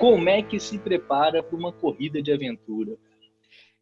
como é que se prepara para uma corrida de aventura?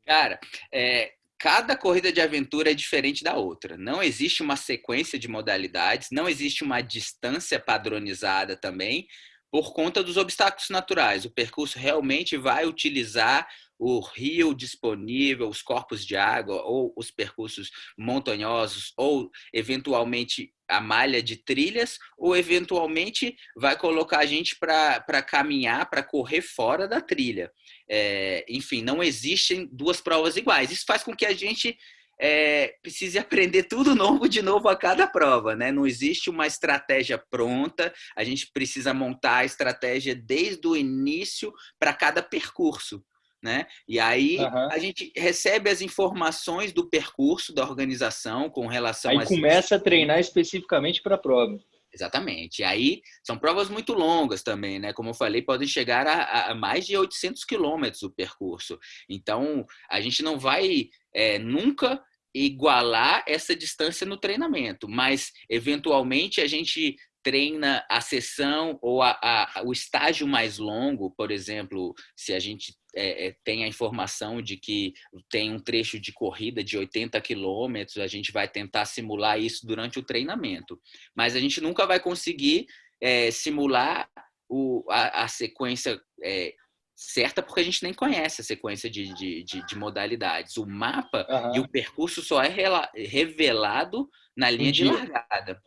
Cara, é, cada corrida de aventura é diferente da outra. Não existe uma sequência de modalidades, não existe uma distância padronizada também, por conta dos obstáculos naturais. O percurso realmente vai utilizar o rio disponível, os corpos de água, ou os percursos montanhosos, ou eventualmente a malha de trilhas, ou eventualmente vai colocar a gente para caminhar, para correr fora da trilha. É, enfim, não existem duas provas iguais. Isso faz com que a gente é, precise aprender tudo novo de novo a cada prova, né? Não existe uma estratégia pronta, a gente precisa montar a estratégia desde o início para cada percurso. Né? E aí uhum. a gente recebe as informações do percurso da organização com relação aí começa a treinar especificamente para a prova. Exatamente. E aí são provas muito longas também, né? Como eu falei, podem chegar a, a mais de 800 quilômetros o percurso. Então a gente não vai é, nunca igualar essa distância no treinamento, mas eventualmente a gente treina a sessão ou a, a, o estágio mais longo, por exemplo, se a gente é, é tem a informação de que tem um trecho de corrida de 80 quilômetros, a gente vai tentar simular isso durante o treinamento. Mas a gente nunca vai conseguir é, simular o, a, a sequência é, certa porque a gente nem conhece a sequência de, de, de, de modalidades. O mapa uhum. e o percurso só é revelado na linha um de largada.